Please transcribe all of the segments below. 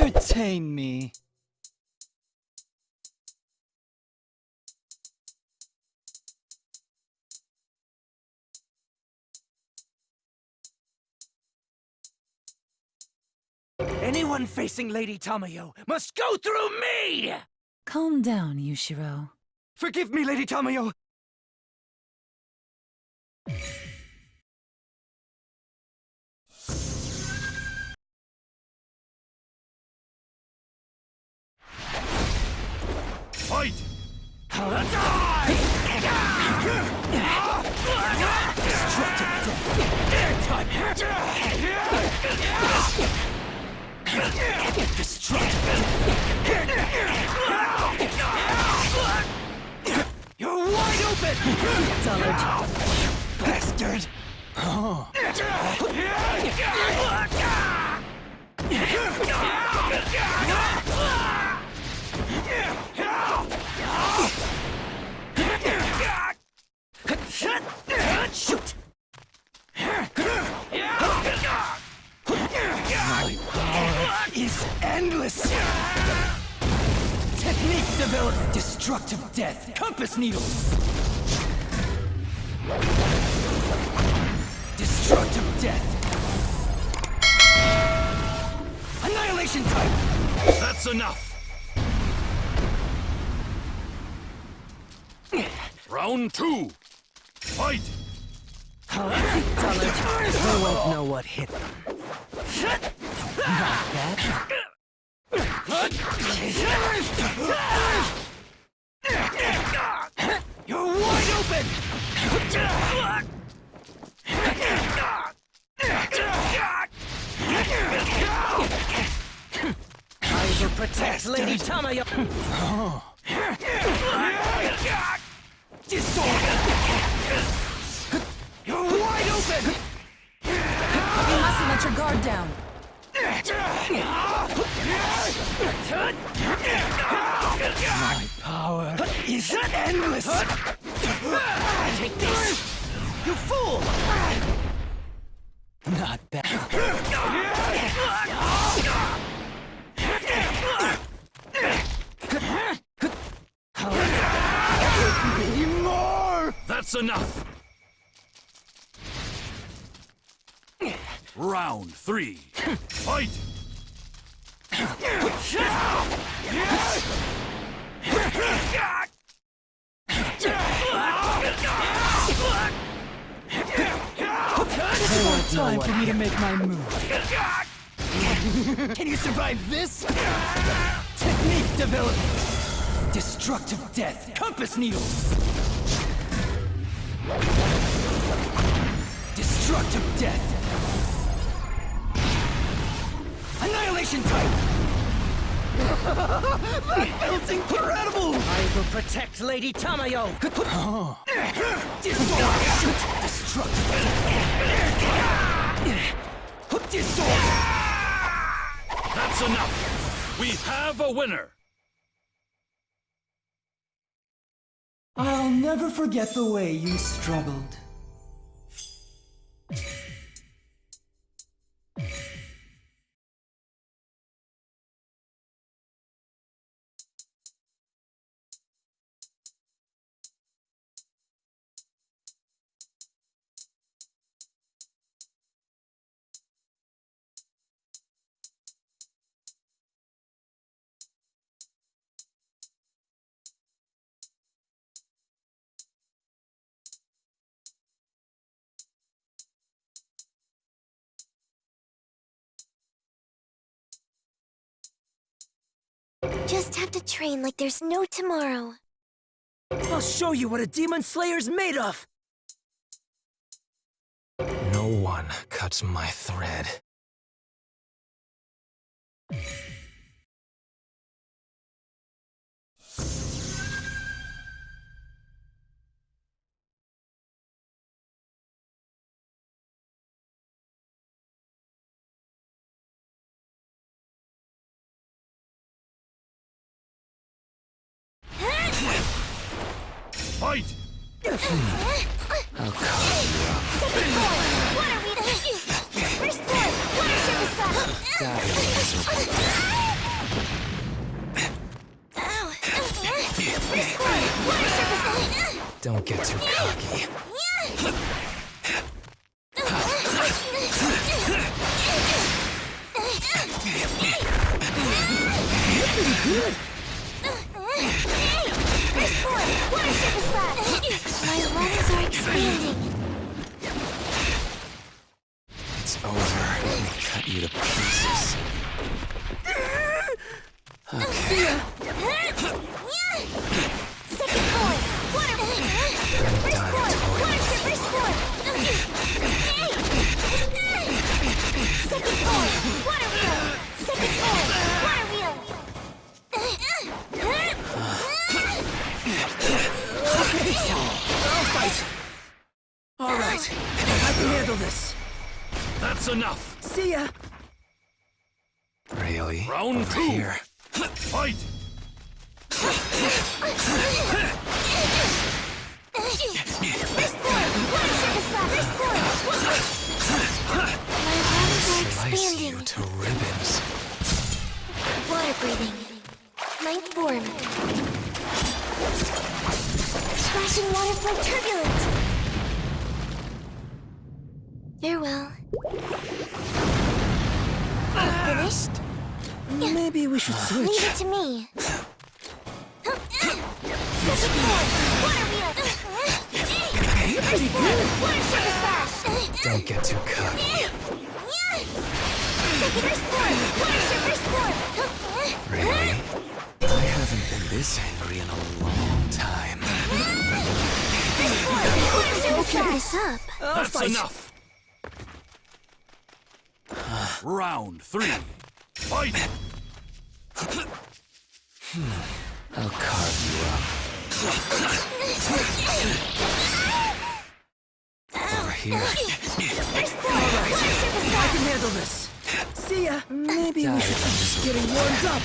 Entertain me. Anyone facing Lady Tamayo must go through me! Calm down, Yushiro. Forgive me, Lady Tamayo! Bastard! Shoot! My power is endless! Technique developed! Destructive death! Compass needles! Destructive death! Annihilation type! That's enough! Round two! Fight! Dullard. They won't know what hit them. You're wide open! I will protect Lady Tamayo! Disorder! You're wide open! You mustn't let your guard down. My power is endless! Take this! You fool! Not bad. That's enough! Round three! Fight! Time for me to make my move. Can you survive this? Technique developed. Destructive death. Compass needles. Destructive death. Annihilation type. that feels incredible. I will protect Lady Tamayo. Disorder. Destructive death. Disorder. That's enough! We have a winner! I'll never forget the way you struggled. Just have to train like there's no tomorrow. I'll show you what a Demon Slayer's made of! No one cuts my thread. Fight! I'll call you. Second form, water. First form, water surface sub. That is First form, water surface Don't get too cocky. I'll fight. All right, I can handle this. That's enough. See ya. Really? Round Over two. here. Fight! First form, water surface slash. First form. My lungs are Slice you expanding. to ribbons. Water breathing. Ninth form. Splashing water flow turbulent. Farewell. Finished? Maybe we should Leave it to me. Second form, water wheel. Water. Don't get too cocky. Second first floor, water surface floor. Really? I haven't been this angry in a long time. Water surface slash. this up. I'll That's fight. enough. Round three. Fight! I'll carve you up. Over here. First form, water surface I can handle this. See ya. Maybe we should miserable. getting warmed up.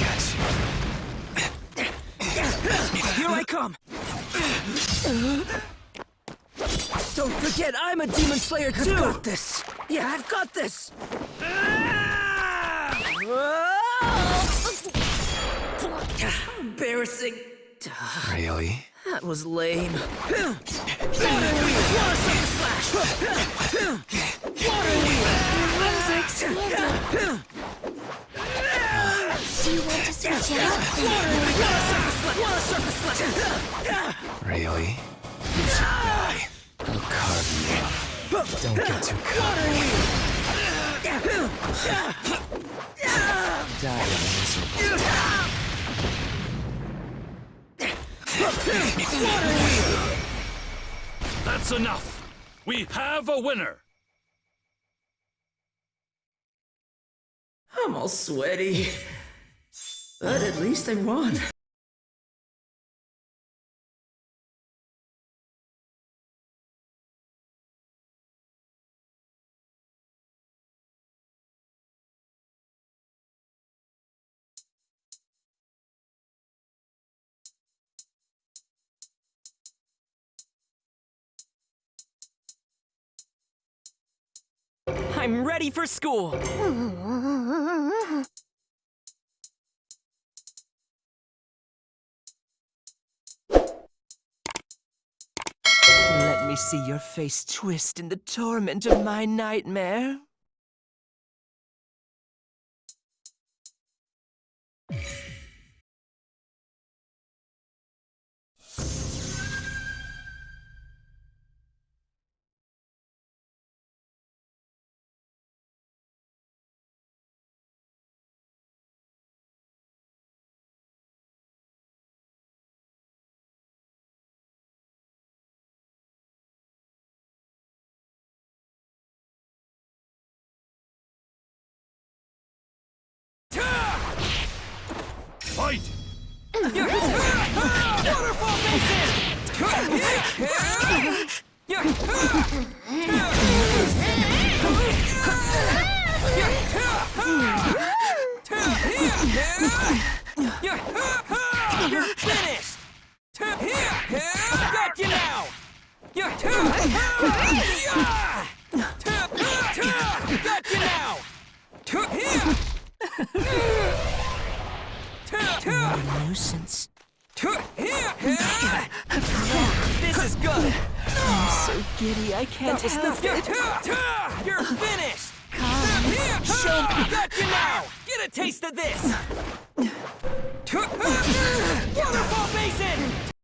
Got Here I come. Don't forget, I'm a demon slayer too. I've got this. Yeah, I've got this. Embarrassing. you. Really? That was lame. Water wheel, water surface slash. Water wheel. Lungs. Do you want to switch out? Water surface slash. Water surface slash. Really? You should die. Don't get too cocky. Die miserable. That's enough. We have a winner. I'm all sweaty. But at least I won. I'm ready for school. Let me see your face twist in the torment of my nightmare. Waterfall You're finished! Got you now! Got you now! a nuisance. This is good. I'm so giddy, I can't help it. You're finished. God, show me. Got you now. Get a taste of this. Waterfall Basin.